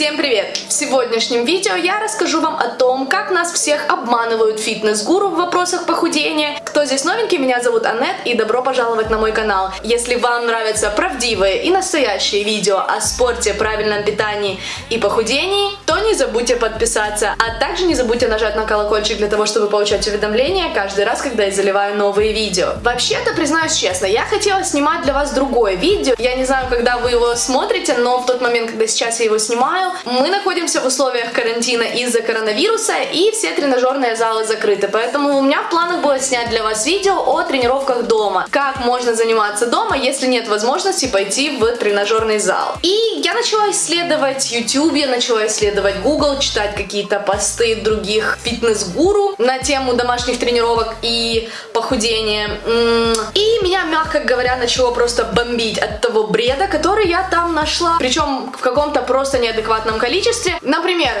Всем привет! В сегодняшнем видео я расскажу вам о том, как нас всех обманывают фитнес-гуру в вопросах похудения. Кто здесь новенький, меня зовут Аннет и добро пожаловать на мой канал. Если вам нравятся правдивые и настоящие видео о спорте, правильном питании и похудении, то не забудьте подписаться, а также не забудьте нажать на колокольчик для того, чтобы получать уведомления каждый раз, когда я заливаю новые видео. Вообще-то, признаюсь честно, я хотела снимать для вас другое видео. Я не знаю, когда вы его смотрите, но в тот момент, когда сейчас я его снимаю, мы находимся в условиях карантина из-за коронавируса, и все тренажерные залы закрыты. Поэтому у меня в планах было снять для вас видео о тренировках дома. Как можно заниматься дома, если нет возможности пойти в тренажерный зал. И я начала исследовать YouTube, я начала исследовать Google, читать какие-то посты других фитнес-гуру на тему домашних тренировок и похудения. И меня, мягко говоря, начало просто бомбить от того бреда, который я там нашла. Причем в каком-то просто неадекватном адекватном количестве. Например,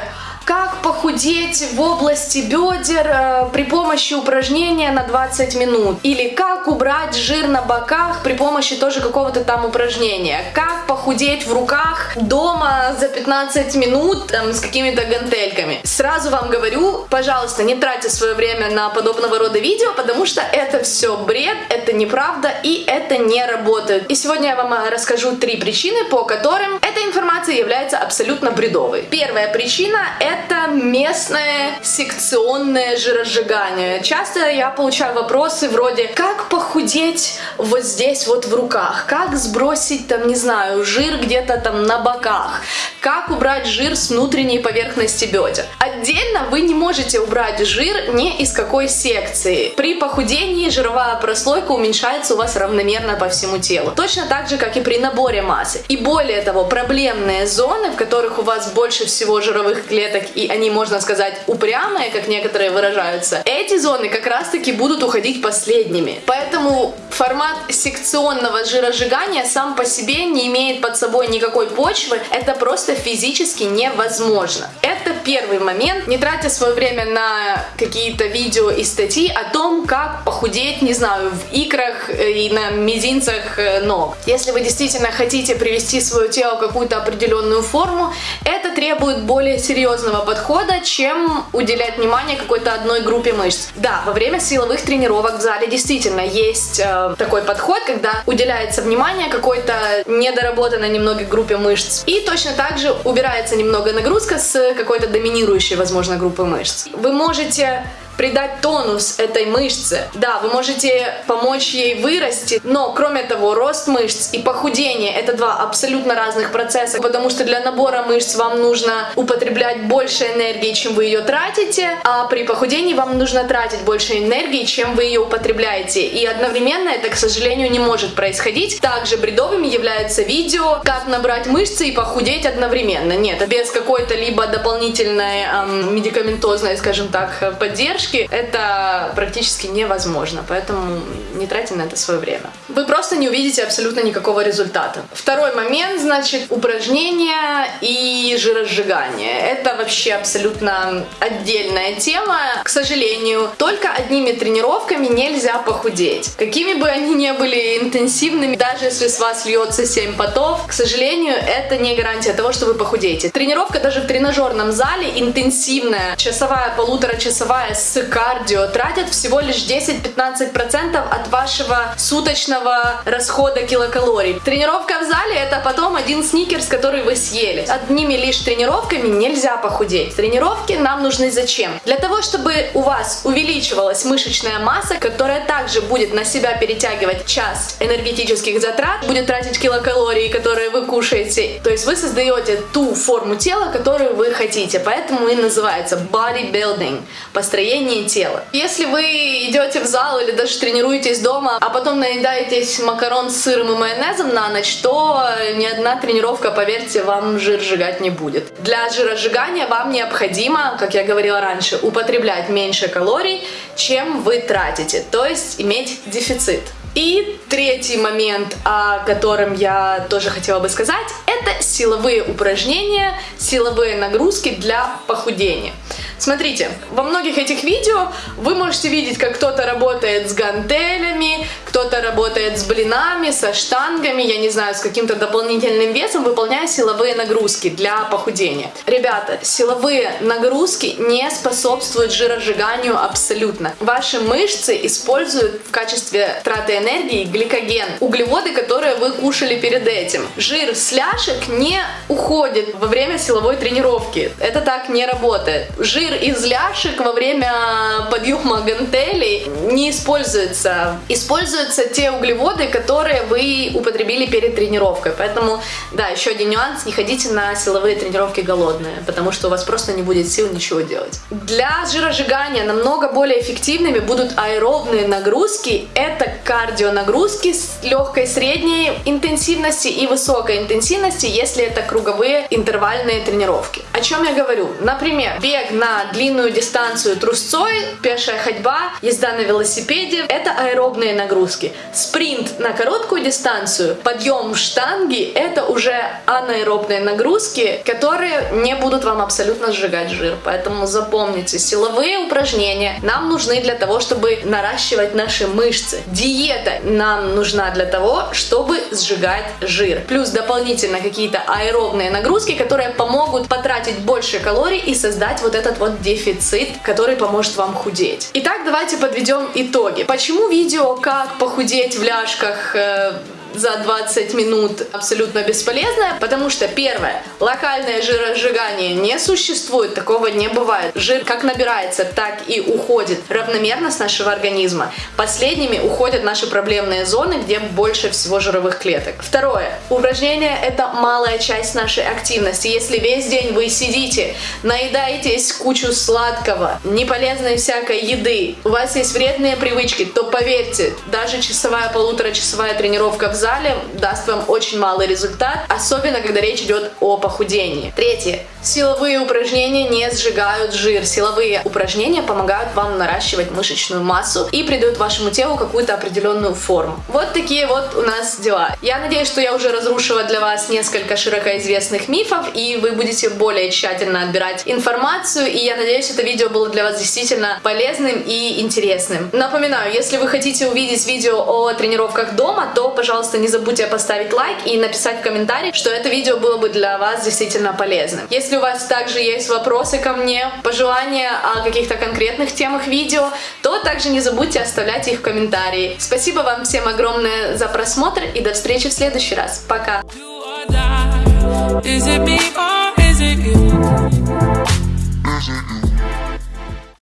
как похудеть в области бедер э, при помощи упражнения на 20 минут. Или как убрать жир на боках при помощи тоже какого-то там упражнения. Как похудеть в руках дома за 15 минут там, с какими-то гантельками. Сразу вам говорю, пожалуйста, не тратьте свое время на подобного рода видео, потому что это все бред, это неправда и это не работает. И сегодня я вам э, расскажу три причины, по которым эта информация является абсолютно бредовой. Первая причина это местное секционное жиросжигание. Часто я получаю вопросы вроде, как похудеть вот здесь вот в руках, как сбросить там, не знаю, жир где-то там на боках, как убрать жир с внутренней поверхности бедер. Отдельно вы не можете убрать жир ни из какой секции. При похудении жировая прослойка уменьшается у вас равномерно по всему телу. Точно так же, как и при наборе массы. И более того, проблемные зоны, в которых у вас больше всего жировых клеток и они, можно сказать, упрямые, как некоторые выражаются, эти зоны как раз-таки будут уходить последними. Поэтому формат секционного жиросжигания сам по себе не имеет под собой никакой почвы, это просто физически невозможно. Это первый момент. Не тратя свое время на какие-то видео и статьи о том, как похудеть, не знаю, в икрах э, и на мизинцах э, ног. Если вы действительно хотите привести свое тело в какую-то определенную форму, это требует более серьезного подхода, чем уделять внимание какой-то одной группе мышц. Да, во время силовых тренировок в зале действительно есть э, такой подход, когда уделяется внимание какой-то недоработанной немного группе мышц. И точно так же убирается немного нагрузка с какой-то доминирующей, возможно, группы мышц. Вы можете придать тонус этой мышце. Да, вы можете помочь ей вырасти, но кроме того, рост мышц и похудение это два абсолютно разных процесса, потому что для набора мышц вам нужно употреблять больше энергии, чем вы ее тратите, а при похудении вам нужно тратить больше энергии, чем вы ее употребляете. И одновременно это, к сожалению, не может происходить. Также бредовыми являются видео, как набрать мышцы и похудеть одновременно. Нет, без какой-то либо дополнительной эм, медикаментозной, скажем так, поддержки, привычки, это практически невозможно, поэтому не тратьте на это свое время. Вы просто не увидите абсолютно никакого результата. Второй момент, значит, упражнения и жиросжигание. Это вообще абсолютно отдельная тема. К сожалению, только одними тренировками нельзя похудеть. Какими бы они ни были интенсивными, даже если с вас льется 7 потов, к сожалению, это не гарантия того, что вы похудеете. Тренировка даже в тренажерном зале интенсивная, часовая, полуторачасовая с кардио тратят всего лишь 10-15% от вашего суточного расхода килокалорий. Тренировка в зале это потом один сникерс, который вы съели. Одними лишь тренировками нельзя похудеть. Тренировки нам нужны зачем? Для того, чтобы у вас увеличивалась мышечная масса, которая также будет на себя перетягивать часть энергетических затрат, будет тратить килокалории, которые вы кушаете. То есть вы создаете ту форму тела, которую вы хотите. Поэтому и называется bodybuilding. Построение строении тела. Если вы идете в зал или даже тренируетесь дома, а потом наедаетесь макарон с сыром и майонезом на ночь, то ни одна тренировка, поверьте, вам жир сжигать не будет. Для жиросжигания вам необходимо, как я говорила раньше, употреблять меньше калорий, чем вы тратите, то есть иметь дефицит. И третий момент, о котором я тоже хотела бы сказать, это силовые упражнения, силовые нагрузки для похудения. Смотрите, во многих этих видео вы можете видеть, как кто-то работает с гантелями, работает с блинами, со штангами, я не знаю, с каким-то дополнительным весом, выполняя силовые нагрузки для похудения. Ребята, силовые нагрузки не способствуют жиросжиганию абсолютно. Ваши мышцы используют в качестве траты энергии гликоген, углеводы, которые вы кушали перед этим. Жир с ляшек не уходит во время силовой тренировки. Это так не работает. Жир из ляшек во время подъема гантелей не используется. Используются те углеводы, которые вы употребили перед тренировкой. Поэтому, да, еще один нюанс, не ходите на силовые тренировки голодные, потому что у вас просто не будет сил ничего делать. Для жиросжигания намного более эффективными будут аэробные нагрузки. Это кардионагрузки с легкой средней интенсивности и высокой интенсивности, если это круговые интервальные тренировки. О чем я говорю? Например, бег на длинную дистанцию трусцой, пешая ходьба, езда на велосипеде – это аэробные нагрузки. Спринт на короткую дистанцию, подъем штанги – это уже анаэробные нагрузки, которые не будут вам абсолютно сжигать жир. Поэтому запомните, силовые упражнения нам нужны для того, чтобы наращивать наши мышцы. Диета нам нужна для того, чтобы сжигать жир. Плюс дополнительно какие-то аэробные нагрузки, которые помогут потратить больше калорий и создать вот этот вот дефицит, который поможет вам худеть. Итак, давайте подведем итоги. Почему видео «Как похудеть в ляжках» э, за 20 минут абсолютно бесполезная, потому что первое, локальное жиросжигание не существует, такого не бывает. Жир как набирается, так и уходит равномерно с нашего организма. Последними уходят наши проблемные зоны, где больше всего жировых клеток. Второе, упражнение это малая часть нашей активности. Если весь день вы сидите, наедаетесь кучу сладкого, неполезной всякой еды, у вас есть вредные привычки, то поверьте, даже часовая, полуторачасовая тренировка в зале даст вам очень малый результат, особенно когда речь идет о похудении. Третье. Силовые упражнения не сжигают жир. Силовые упражнения помогают вам наращивать мышечную массу и придают вашему телу какую-то определенную форму. Вот такие вот у нас дела. Я надеюсь, что я уже разрушила для вас несколько широко известных мифов, и вы будете более тщательно отбирать информацию, и я надеюсь, это видео было для вас действительно полезным и интересным. Напоминаю, если вы хотите увидеть видео о тренировках дома, то, пожалуйста, пожалуйста, не забудьте поставить лайк и написать в комментарии, что это видео было бы для вас действительно полезным. Если у вас также есть вопросы ко мне, пожелания о каких-то конкретных темах видео, то также не забудьте оставлять их в комментарии. Спасибо вам всем огромное за просмотр и до встречи в следующий раз. Пока! Is it me or